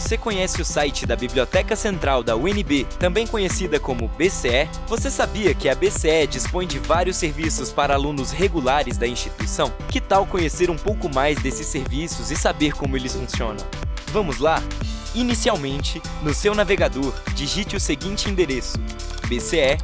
Você conhece o site da Biblioteca Central da UNB, também conhecida como BCE? Você sabia que a BCE dispõe de vários serviços para alunos regulares da instituição? Que tal conhecer um pouco mais desses serviços e saber como eles funcionam? Vamos lá? Inicialmente, no seu navegador, digite o seguinte endereço bce.unb.br.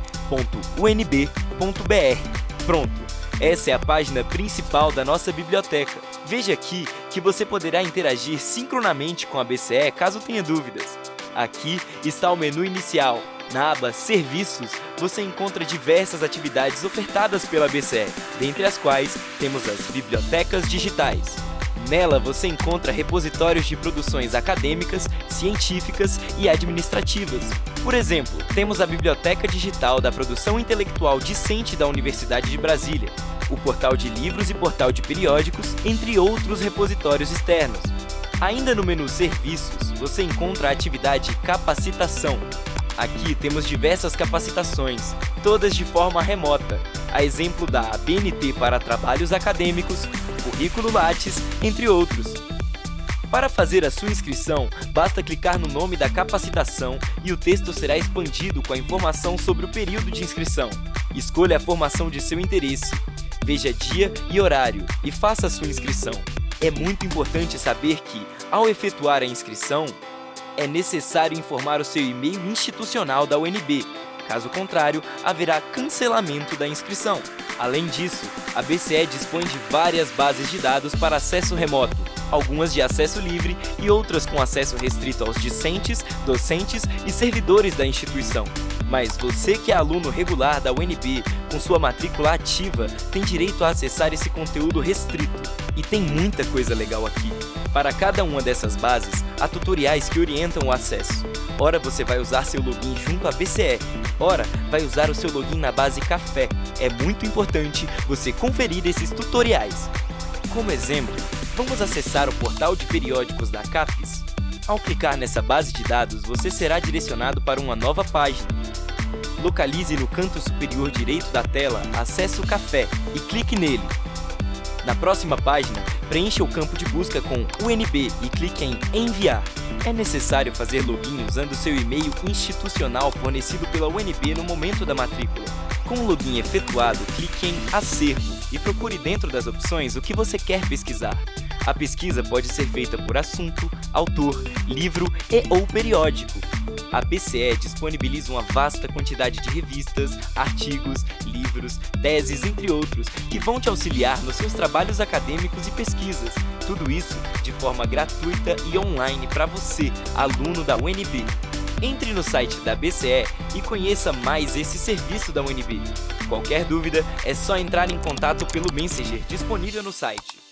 Pronto! Essa é a página principal da nossa biblioteca. Veja aqui que você poderá interagir sincronamente com a BCE caso tenha dúvidas. Aqui está o menu inicial. Na aba Serviços, você encontra diversas atividades ofertadas pela BCE, dentre as quais temos as bibliotecas digitais. Nela você encontra repositórios de produções acadêmicas, científicas e administrativas. Por exemplo, temos a Biblioteca Digital da Produção Intelectual Discente da Universidade de Brasília, o portal de livros e portal de periódicos, entre outros repositórios externos. Ainda no menu Serviços, você encontra a atividade Capacitação. Aqui temos diversas capacitações, todas de forma remota, a exemplo da ABNT para trabalhos acadêmicos, currículo Lattes, entre outros. Para fazer a sua inscrição, basta clicar no nome da capacitação e o texto será expandido com a informação sobre o período de inscrição. Escolha a formação de seu interesse, veja dia e horário e faça a sua inscrição. É muito importante saber que, ao efetuar a inscrição, é necessário informar o seu e-mail institucional da UNB, caso contrário, haverá cancelamento da inscrição. Além disso, a BCE dispõe de várias bases de dados para acesso remoto, algumas de acesso livre e outras com acesso restrito aos discentes, docentes e servidores da instituição. Mas você que é aluno regular da UNB, com sua matrícula ativa, tem direito a acessar esse conteúdo restrito. E tem muita coisa legal aqui. Para cada uma dessas bases, há tutoriais que orientam o acesso. Ora você vai usar seu login junto à BCE, ora vai usar o seu login na base Café. É muito importante você conferir esses tutoriais. Como exemplo, vamos acessar o portal de periódicos da CAPES. Ao clicar nessa base de dados, você será direcionado para uma nova página. Localize no canto superior direito da tela Acesso Café e clique nele. Na próxima página, preencha o campo de busca com UNB e clique em Enviar. É necessário fazer login usando seu e-mail institucional fornecido pela UNB no momento da matrícula. Com o login efetuado, clique em Acervo e procure dentro das opções o que você quer pesquisar. A pesquisa pode ser feita por assunto, autor, livro e ou periódico. A BCE disponibiliza uma vasta quantidade de revistas, artigos, livros, teses, entre outros, que vão te auxiliar nos seus trabalhos acadêmicos e pesquisas. Tudo isso de forma gratuita e online para você, aluno da UNB. Entre no site da BCE e conheça mais esse serviço da UNB. Qualquer dúvida, é só entrar em contato pelo Messenger disponível no site.